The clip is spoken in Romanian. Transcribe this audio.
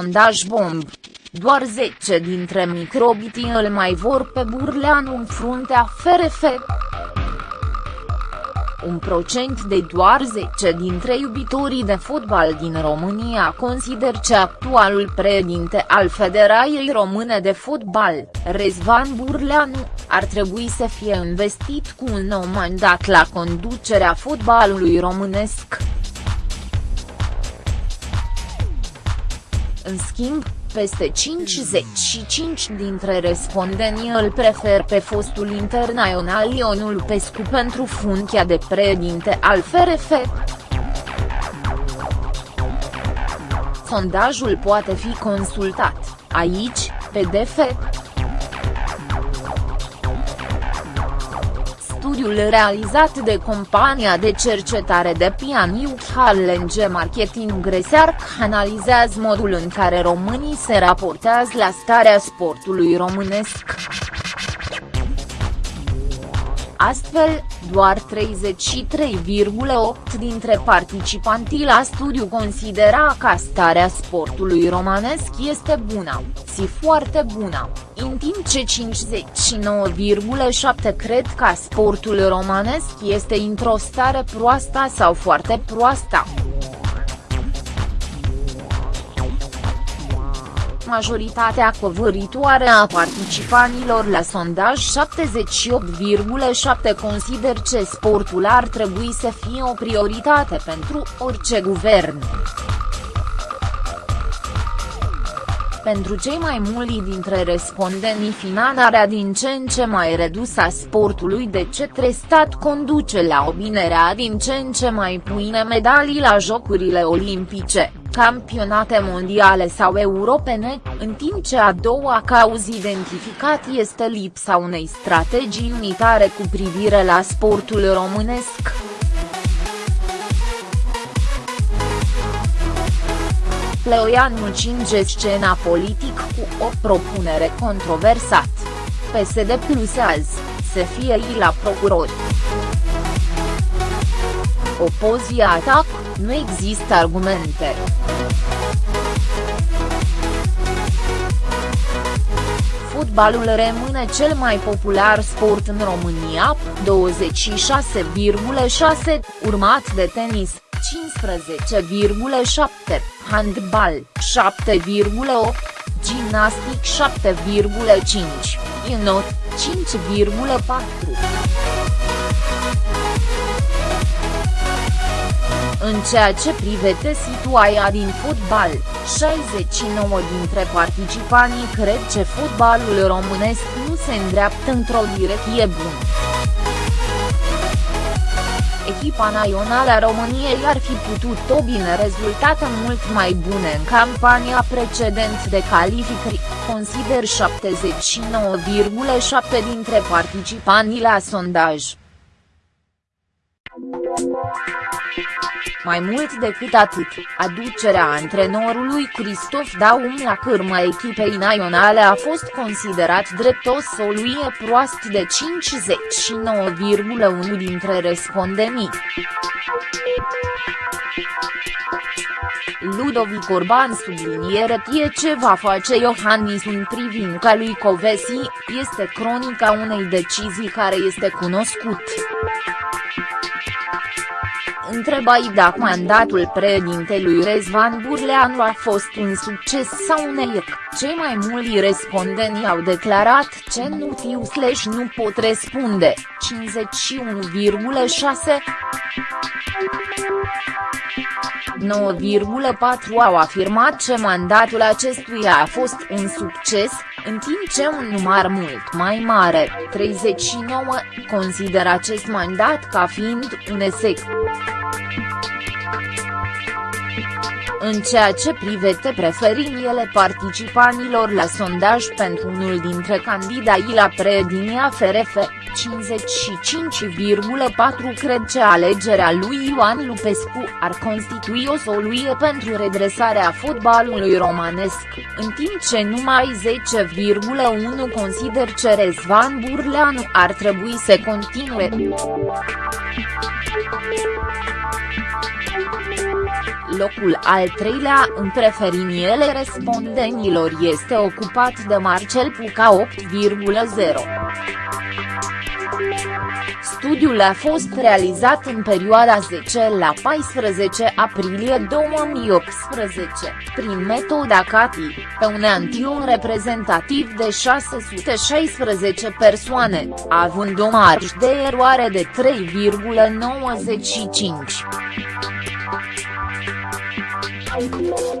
sondaj bomb. Doar 10 dintre microbitii îl mai vor pe Burleanu în fruntea FRF. Un procent de doar 10 dintre iubitorii de fotbal din România consider că actualul președinte al Federației Române de Fotbal, Rezvan Burleanu, ar trebui să fie investit cu un nou mandat la conducerea fotbalului românesc. În schimb, peste 55 dintre respondenii îl prefer pe fostul internațional Ionul Pescu pentru funcția de președinte al FRF. Sondajul poate fi consultat, aici, PDF. Studiul realizat de compania de cercetare de pianiu Challenge Marketing Research analizează modul în care românii se raportează la starea sportului românesc. Astfel, doar 33,8 dintre participanții la studiu considera că starea sportului romanesc este bună, si foarte bună, în timp ce 59,7 cred că sportul romanesc este într-o stare proastă sau foarte proastă. Majoritatea covâritoare a participanilor la sondaj 78,7 consider că sportul ar trebui să fie o prioritate pentru orice guvern. Pentru cei mai mulți dintre respondenții finanțarea din ce în ce mai redusă a sportului de cetre stat conduce la obținerea din ce în ce mai puine medalii la Jocurile Olimpice campionate mondiale sau europene, în timp ce a doua cauză identificat este lipsa unei strategii unitare cu privire la sportul românesc. Pleoianu cinge scena politic cu o propunere controversat. PSD plus azi, să fie ei la procurori. Opozia atac, nu există argumente. Fotbalul rămâne cel mai popular sport în România, 26,6, urmat de tenis, 15,7, handbal, 7,8, gimnastic 7,5, inot, 5,4. În ceea ce privește situația din fotbal, 69 dintre participanții cred că fotbalul românesc nu se îndreaptă într-o direcție bună. Echipa națională a României ar fi putut obține rezultate mult mai bune în campania precedentă de calificări, consider 79,7 dintre participanții la sondaj. Mai mult decât atât, aducerea antrenorului Cristof Daum la cârma echipei naționale a fost considerat drept o soluție proastă de 59,1 dintre respondenii. Ludovic Orban subliniere tie ce va face Iohannis în privința lui Covesi, este cronica unei decizii care este cunoscut întrebai dacă mandatul președintelui Rezvan Burleanu a fost un succes sau un eșec, cei mai mulți respondenți au declarat că nu știu slash nu pot răspunde, 51,6 9,4 au afirmat că mandatul acestuia a fost un succes, în timp ce un număr mult mai mare, 39, consideră acest mandat ca fiind un esec. În ceea ce privește preferințele participanilor la sondaj pentru unul dintre candidații la preedinia FRF, 55,4 cred că alegerea lui Ioan Lupescu ar constitui o soluție pentru redresarea fotbalului romanesc, în timp ce numai 10,1 consider că Rezvan Burleanu ar trebui să continue. Locul al treilea în preferiniele respondenilor este ocupat de Marcel Puca 8,0. Studiul a fost realizat în perioada 10 la 14 aprilie 2018, prin metoda CATI, pe un antion reprezentativ de 616 persoane, având o marjă de eroare de 3,95.